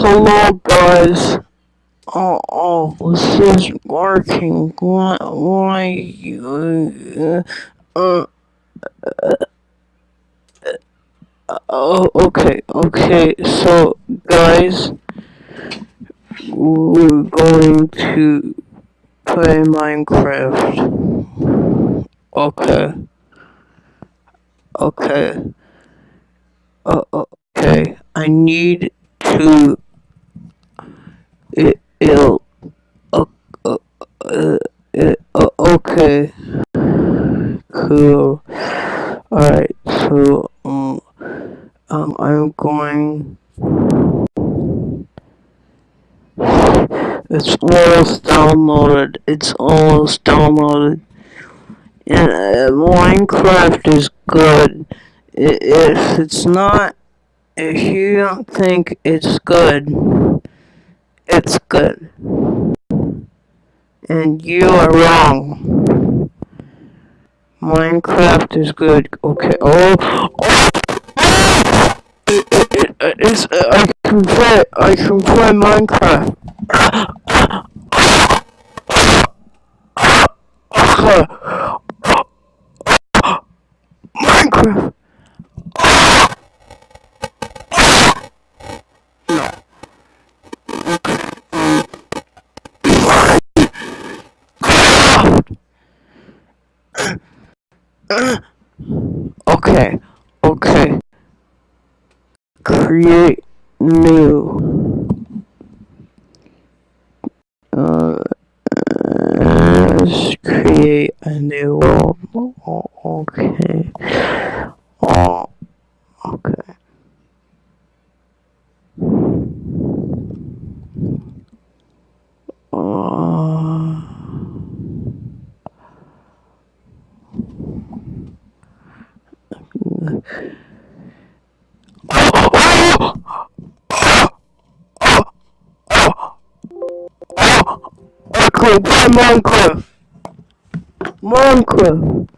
hello guys. Oh, oh, this is working. Why, why, uh, uh, uh, oh, okay, okay, so, guys, we're going to play Minecraft. Okay. Okay. Uh, okay, I need to uh, uh, uh, uh, okay cool alright so um, um I'm going it's almost downloaded. It's almost downloaded. And uh, Minecraft is good. If it's not if you don't think it's good it's good. And you are wrong. Minecraft is good. Okay. Oh. oh. It, it, it, it's, uh, I can play. I can play. Minecraft. Okay, okay. Create new. Uh, let's create a new. Oh, okay. Minecraft. Minecraft.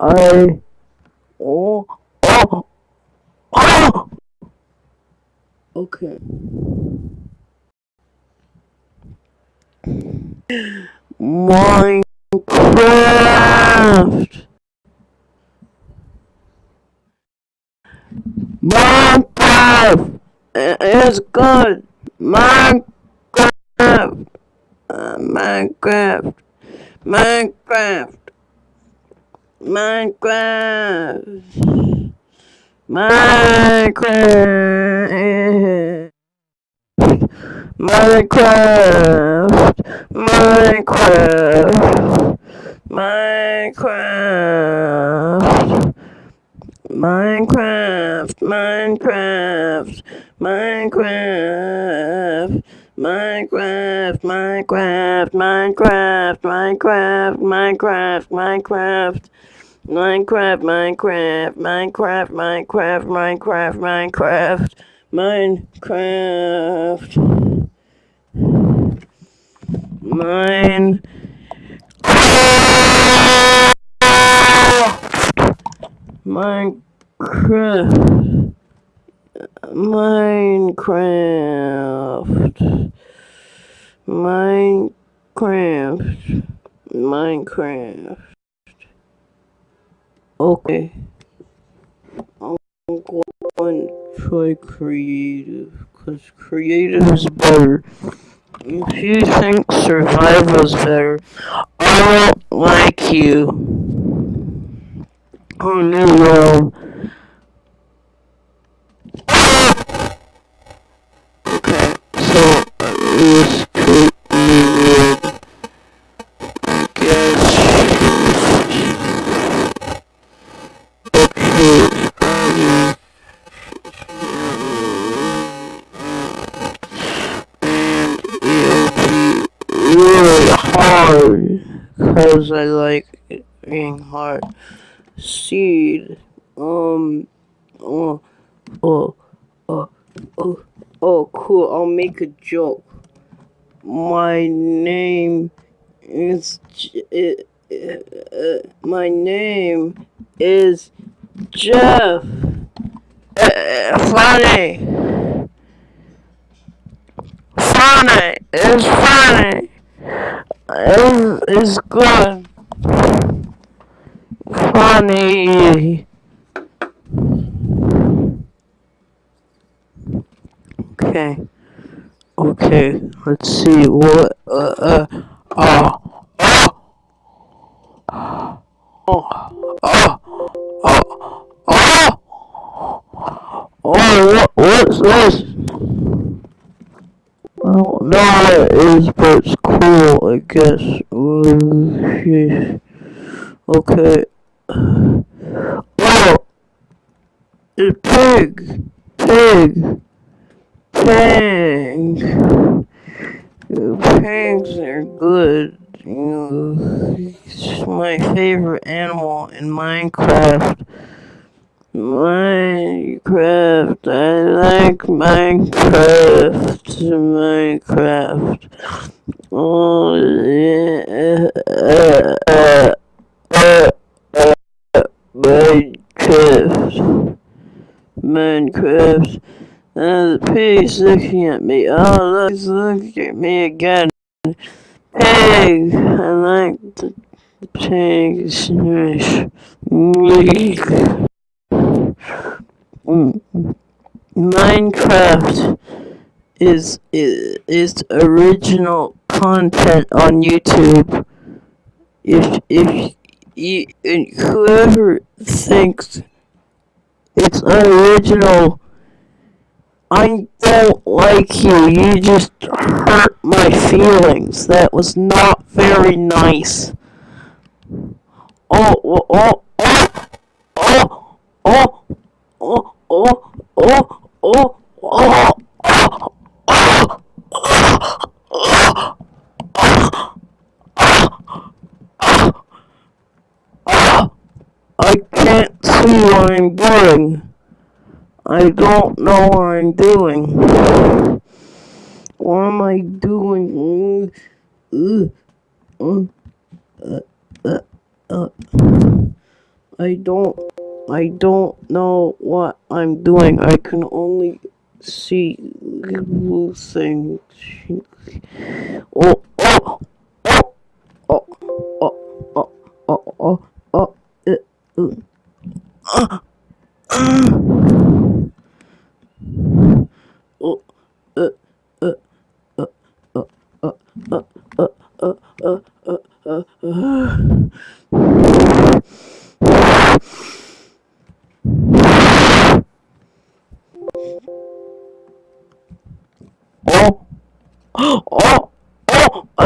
I. Oh. Oh. Oh. Okay. Minecraft. Minecraft. It's good. Minecraft. Minecraft, Minecraft, Minecraft, Minecraft, Minecraft, Minecraft, Minecraft. Minecraft, Minecraft, Minecraft. Minecraft, Minecraft, Minecraft, Minecraft, Minecraft, Minecraft, Minecraft, Minecraft, Minecraft, Minecraft, Minecraft, Minecraft, Minecraft, Mine. Minecraft. Minecraft. Minecraft. Minecraft. Okay. I'm going to try creative. Because creative is better. If you think survival is better, I don't like you. Oh no, is really hard because I like being hard. Seed, um, oh, oh, oh, oh, oh, cool. I'll make a joke my name is uh, my name is Jeff. Uh, funny. funny. It's funny. It's, it's good. Funny. Okay. Okay. Let's see what. Uh. Uh. Uh. Oh. Oh. Oh. Oh. Oh. Oh. What? What's this? Know what it is, cool, I guess. Oh, Okay. Oh! It's pig! Pig! Pig! Pigs are good. It's my favorite animal in Minecraft. Minecraft. I like Minecraft. Minecraft. Minecraft. Minecraft. Uh, the pig's looking at me. Oh, look, he's looking at me again. Pig! I like the pigs. Minecraft is, is is original content on YouTube. If if you whoever thinks it's unoriginal, I don't like you. You just hurt my feelings. That was not very nice. Oh, oh, oh, oh, oh, oh, oh, oh, oh, oh, I can't see what I'm doing. I don't know what I'm doing. What am I doing? I don't I don't know what I'm doing. I can only see blue things. Oh,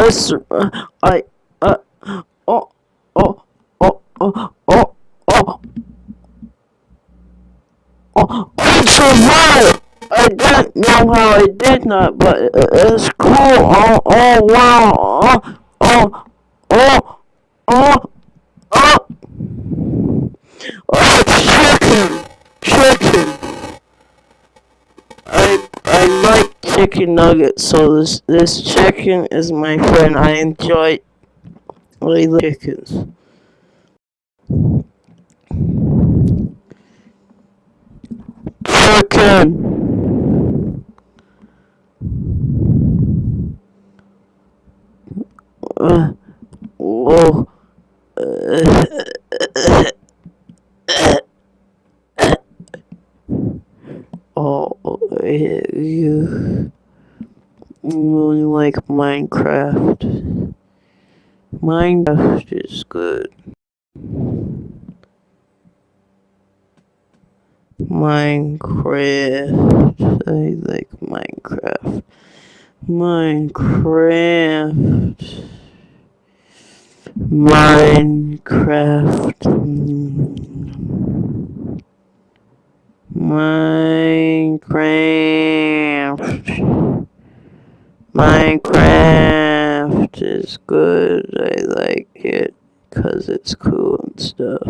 Uh, I, chicken nuggets. So this this chicken is my friend. I enjoy like chickens. Chicken. Uh, whoa. Uh, oh, you Minecraft. Minecraft is good. Minecraft. I like Minecraft. Minecraft. Minecraft. Minecraft. Minecraft is good. I like it because it's cool and stuff.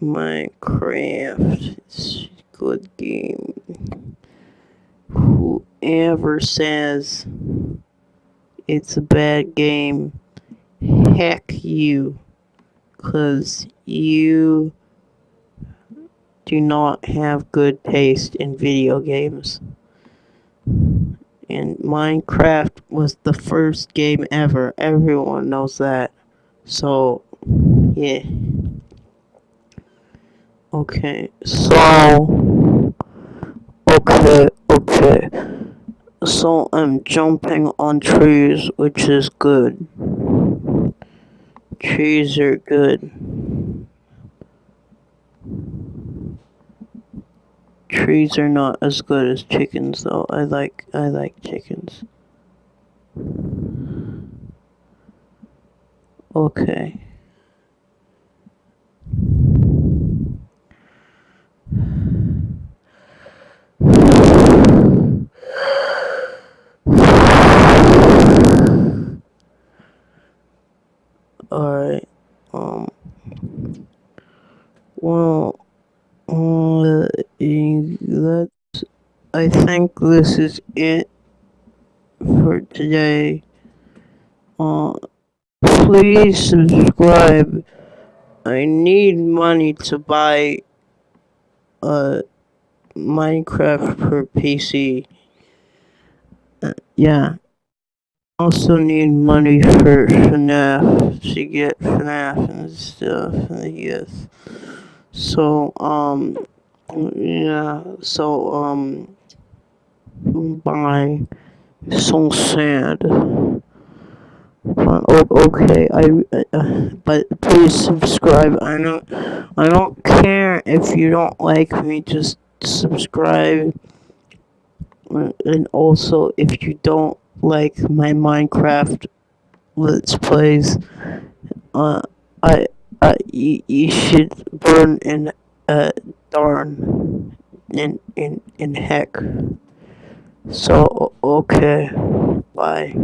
Minecraft is a good game. Whoever says it's a bad game, heck you. Because you do not have good taste in video games. And Minecraft was the first game ever. Everyone knows that. So, yeah. Okay, so. Okay, okay. So I'm jumping on trees, which is good. Trees are good. Trees are not as good as chickens though. I like I like chickens. Okay. Alright. Um well uh, that's I think this is it for today. Uh please subscribe. I need money to buy a Minecraft per PC. Uh, yeah. Also need money for FNAF to get FNAF and stuff. Yes. So um yeah. So um bye. So sad. But, okay, I uh, but please subscribe. I don't I don't care if you don't like me. Just subscribe. And also, if you don't like my Minecraft Let's Plays, uh, I, I, you, you should burn in, uh, darn, in, in, in heck. So, okay, bye.